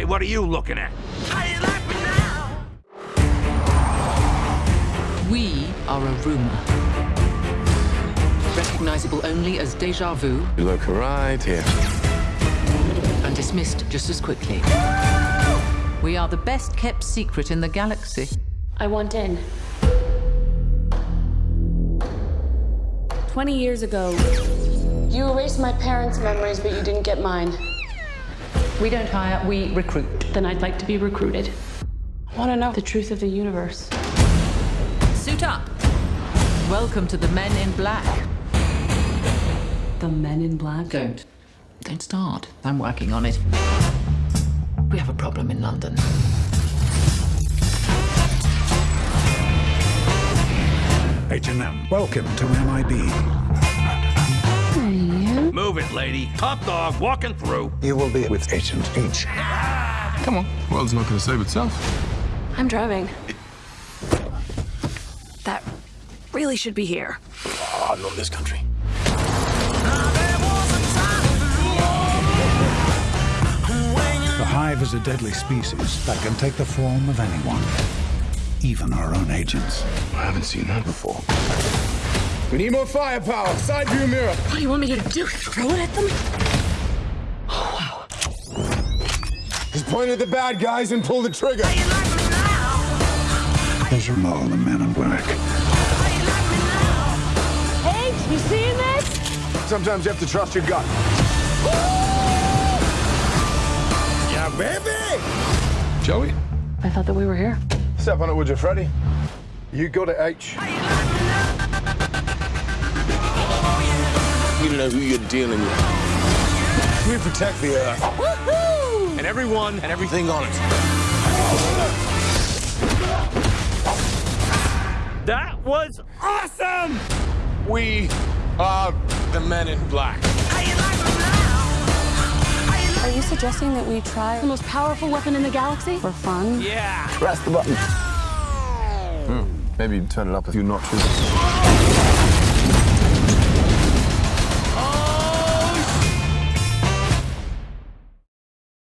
Hey, what are you looking at? We are a rumor. Recognizable only as deja vu You look right here. and dismissed just as quickly. We are the best kept secret in the galaxy. I want in. 20 years ago, you erased my parents' memories, but you didn't get mine. We don't hire, we recruit. Then I'd like to be recruited. I want to know the truth of the universe. Suit up. Welcome to the Men in Black. The men in black? Don't. Don't start. I'm working on it. We have a problem in London. H&M, welcome to MIB. Move it, lady. Top dog walking through. You will be with Agent H. Come on. World's not going to save itself. I'm driving. That really should be here. Oh, not this country. The hive is a deadly species that can take the form of anyone, even our own agents. I haven't seen that before. We need more firepower. Side view mirror. What do you want me to do? Throw it at them? Just point at the bad guys and pull the trigger. Those are all the men in black. Hey, you seeing this? Sometimes you have to trust your gut. Yeah, baby! Joey? I thought that we were here. Step on it, would you, Freddy? You go to H. You know who you're dealing with. We protect the Earth. And everyone and everything on it. That was awesome! We are the men in black. Are you suggesting that we try the most powerful weapon in the galaxy for fun? Yeah. Press the button. Hmm, maybe turn it up a few notches.